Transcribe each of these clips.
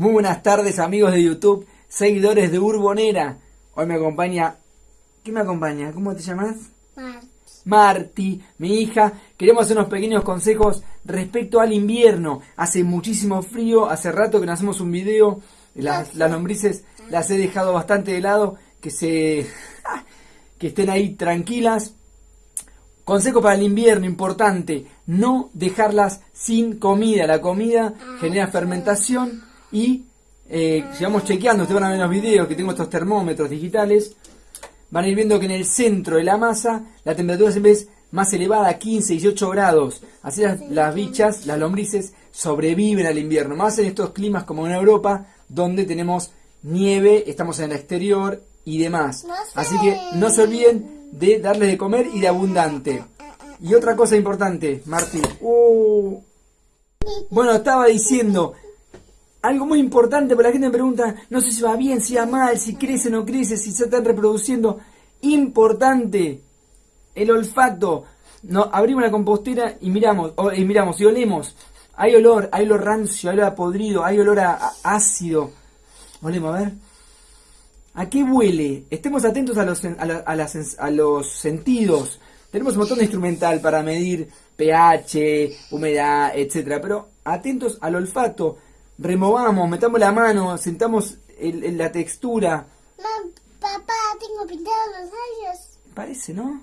Muy buenas tardes amigos de YouTube, seguidores de Urbonera. Hoy me acompaña... ¿Qué me acompaña? ¿Cómo te llamas? Marti. Marti, mi hija. Queremos hacer unos pequeños consejos respecto al invierno. Hace muchísimo frío, hace rato que no hacemos un video. Las, las lombrices las he dejado bastante de lado, que se... que estén ahí tranquilas. Consejo para el invierno importante, no dejarlas sin comida. La comida genera fermentación y eh, si vamos chequeando, ustedes van a ver los videos que tengo estos termómetros digitales, van a ir viendo que en el centro de la masa la temperatura siempre es más elevada, 15, 18 grados. Así las, las bichas, las lombrices, sobreviven al invierno. Más en estos climas como en Europa, donde tenemos nieve, estamos en el exterior y demás. Así que no se olviden de darles de comer y de abundante. Y otra cosa importante, Martín. Uh. Bueno, estaba diciendo algo muy importante, porque la gente me pregunta, no sé si va bien, si va mal, si crece o no crece, si se están reproduciendo. Importante, el olfato. No, abrimos la compostera y miramos, y miramos y olemos. Hay olor, hay olor rancio, hay olor a podrido, hay olor a, ácido. Olemos, a ver. ¿A qué huele? Estemos atentos a los, a, a las a los sentidos. Tenemos un montón de instrumental para medir pH, humedad, etcétera, pero atentos al olfato. Removamos, metamos la mano, sentamos el- el- la textura. Mam, papá, tengo pintados los labios. Parece, ¿no?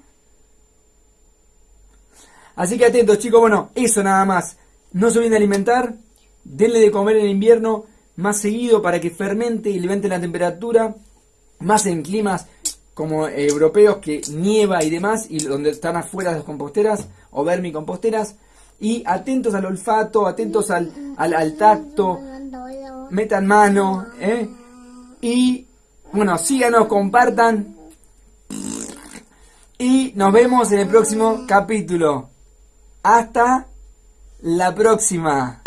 Así que atentos, chicos. Bueno, eso nada más. No se olviden de alimentar. Denle de comer en invierno más seguido para que fermente y levante la temperatura. Más en climas como europeos que nieva y demás, y donde están afuera las composteras o vermicomposteras. Y atentos al olfato, atentos al, al, al tacto. Metan mano, ¿eh? Y bueno, síganos, compartan. Y nos vemos en el próximo capítulo. Hasta la próxima.